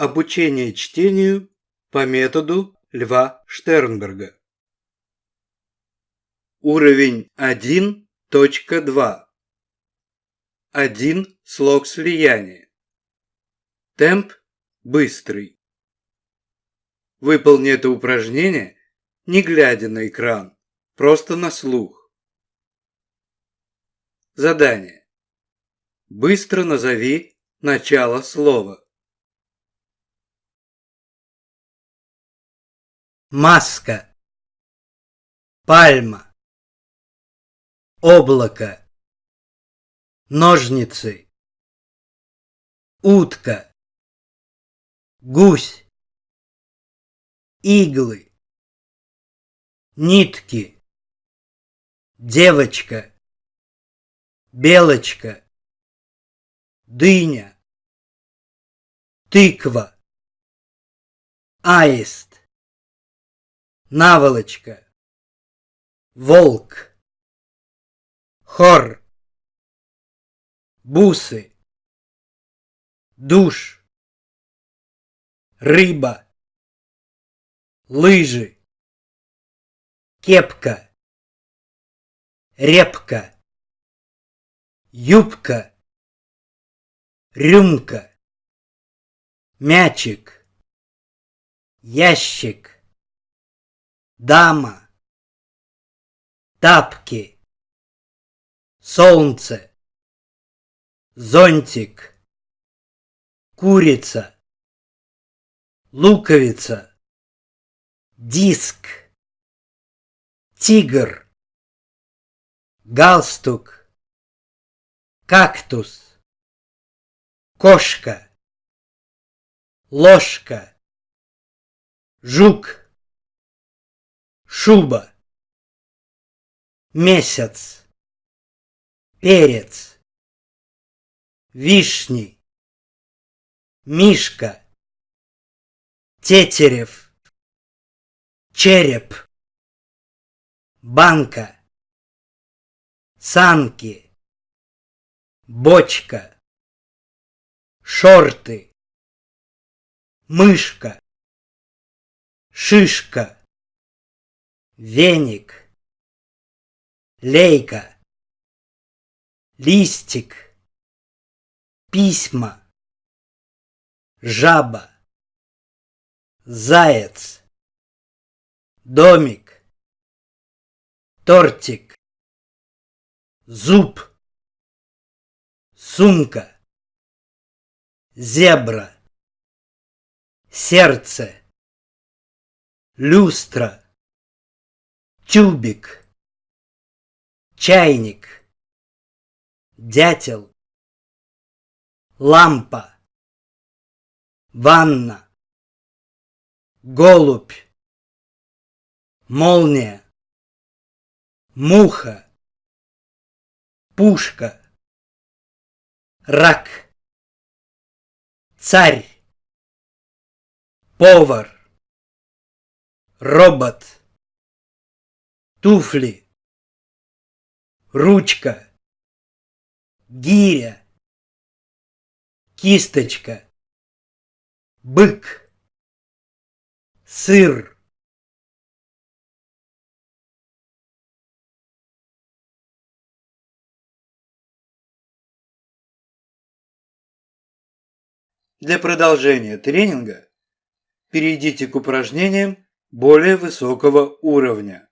Обучение чтению по методу Льва Штернберга. Уровень 1.2. Один слог слияния. Темп быстрый. Выполни это упражнение, не глядя на экран, просто на слух. Задание. Быстро назови начало слова. Маска, пальма, облако, ножницы, утка, гусь, иглы, нитки, девочка, белочка, дыня, тыква, аист наволочка, волк, хор, бусы, душ, рыба, лыжи, кепка, репка, юбка, рюмка, мячик, ящик, дама, тапки, солнце, зонтик, курица, луковица, диск, тигр, галстук, кактус, кошка, ложка, жук, шуба, месяц, перец, вишни, мишка, тетерев, череп, банка, санки, бочка, шорты, мышка, шишка, веник, лейка, листик, письма, жаба, заяц, домик, тортик, зуб, сумка, зебра, сердце, люстра, тюбик, чайник, дятел, лампа, ванна, голубь, молния, муха, пушка, рак, царь, повар, робот, туфли, ручка, гиря, кисточка, бык, сыр. Для продолжения тренинга перейдите к упражнениям более высокого уровня.